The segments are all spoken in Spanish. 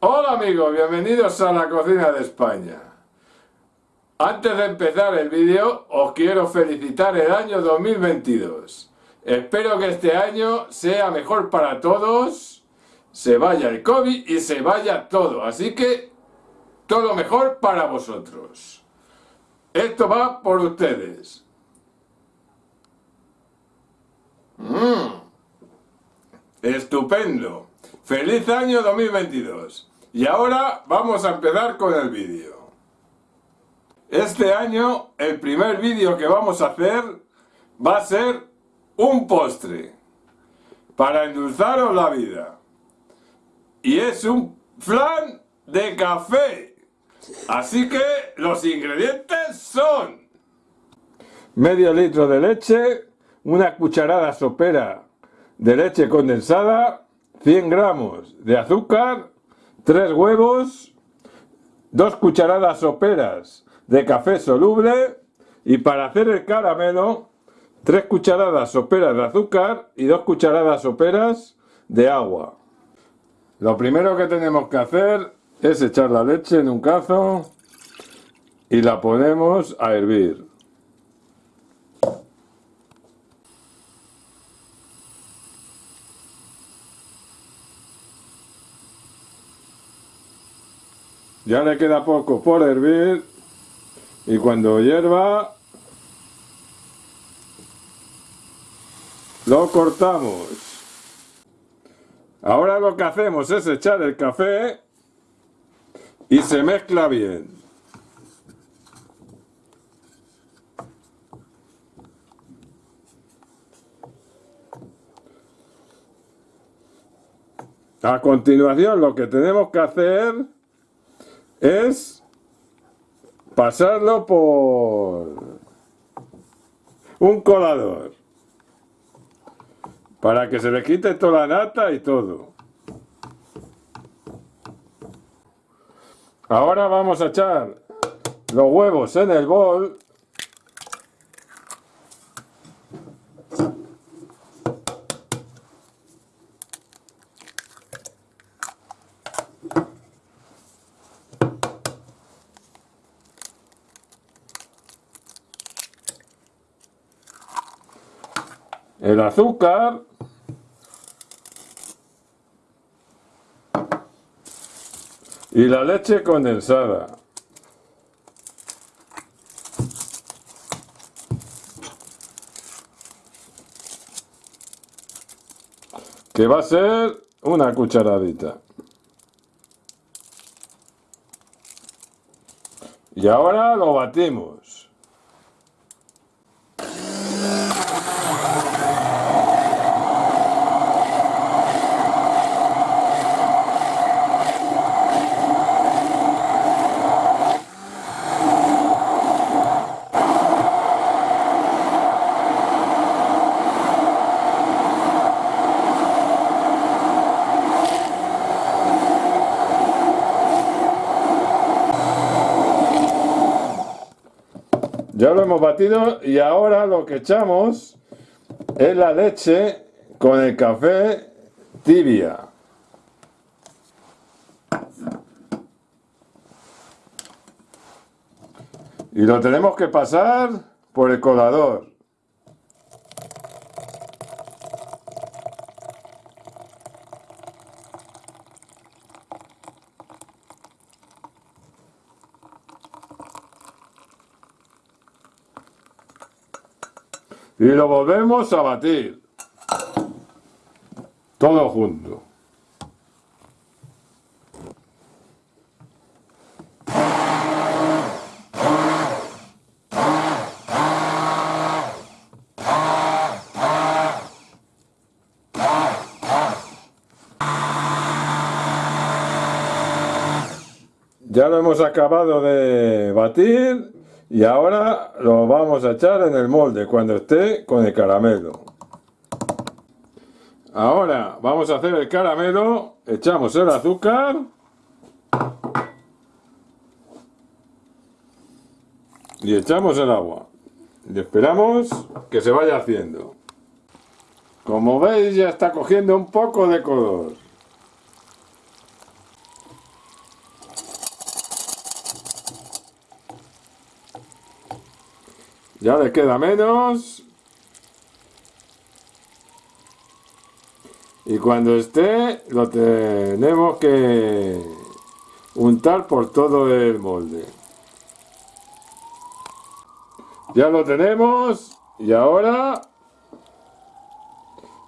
Hola amigos, bienvenidos a la cocina de España. Antes de empezar el vídeo, os quiero felicitar el año 2022. Espero que este año sea mejor para todos, se vaya el COVID y se vaya todo. Así que, todo lo mejor para vosotros. Esto va por ustedes. Mmm. Estupendo. Feliz año 2022. Y ahora vamos a empezar con el vídeo. Este año el primer vídeo que vamos a hacer va a ser un postre para endulzaros la vida. Y es un flan de café. Así que los ingredientes son medio litro de leche, una cucharada sopera de leche condensada, 100 gramos de azúcar, 3 huevos, 2 cucharadas soperas de café soluble y para hacer el caramelo 3 cucharadas soperas de azúcar y 2 cucharadas soperas de agua. Lo primero que tenemos que hacer es echar la leche en un cazo y la ponemos a hervir. Ya le queda poco por hervir y cuando hierva lo cortamos. Ahora lo que hacemos es echar el café y se mezcla bien. A continuación lo que tenemos que hacer es pasarlo por un colador para que se le quite toda la nata y todo. Ahora vamos a echar los huevos en el bol el azúcar y la leche condensada. Que va a ser una cucharadita. Y ahora lo batimos. Ya lo hemos batido y ahora lo que echamos es la leche con el café tibia. Y lo tenemos que pasar por el colador. Y lo volvemos a batir. Todo junto. Ya lo hemos acabado de batir y ahora lo vamos a echar en el molde cuando esté con el caramelo. Ahora vamos a hacer el caramelo, echamos el azúcar. Y echamos el agua. Y esperamos que se vaya haciendo. Como veis ya está cogiendo un poco de color. Ya le queda menos. Y cuando esté, lo tenemos que untar por todo el molde. Ya lo tenemos y ahora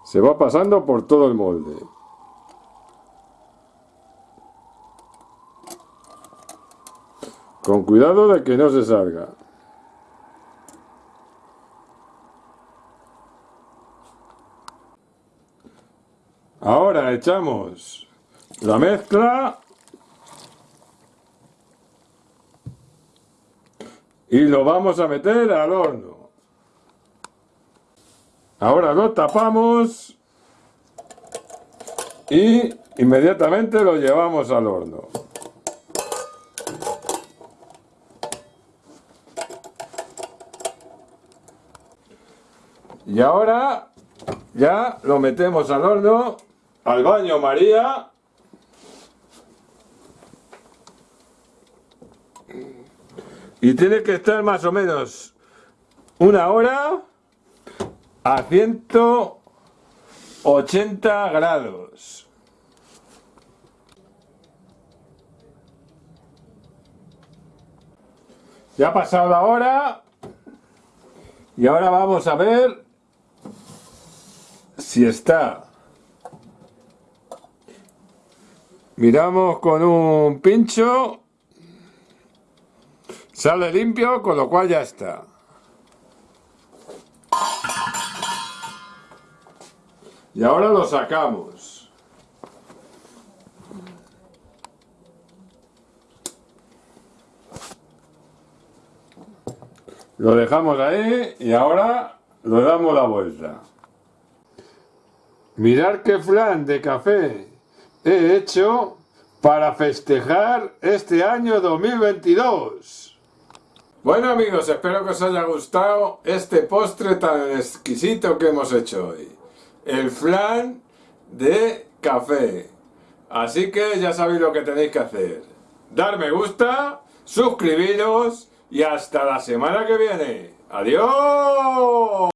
se va pasando por todo el molde. Con cuidado de que no se salga. Echamos la mezcla y lo vamos a meter al horno. Ahora lo tapamos y inmediatamente lo llevamos al horno. Y ahora ya lo metemos al horno, al baño María. Y tiene que estar más o menos una hora a 180 grados. Ya ha pasado la hora y ahora vamos a ver si está. Miramos con un pincho, sale limpio, con lo cual ya está. Y ahora lo sacamos. Lo dejamos ahí y ahora le damos la vuelta. Mirar qué flan de café he hecho para festejar este año 2022. Bueno amigos, espero que os haya gustado este postre tan exquisito que hemos hecho hoy. El flan de café. Así que ya sabéis lo que tenéis que hacer. Dar me gusta, suscribiros y hasta la semana que viene. ¡Adiós!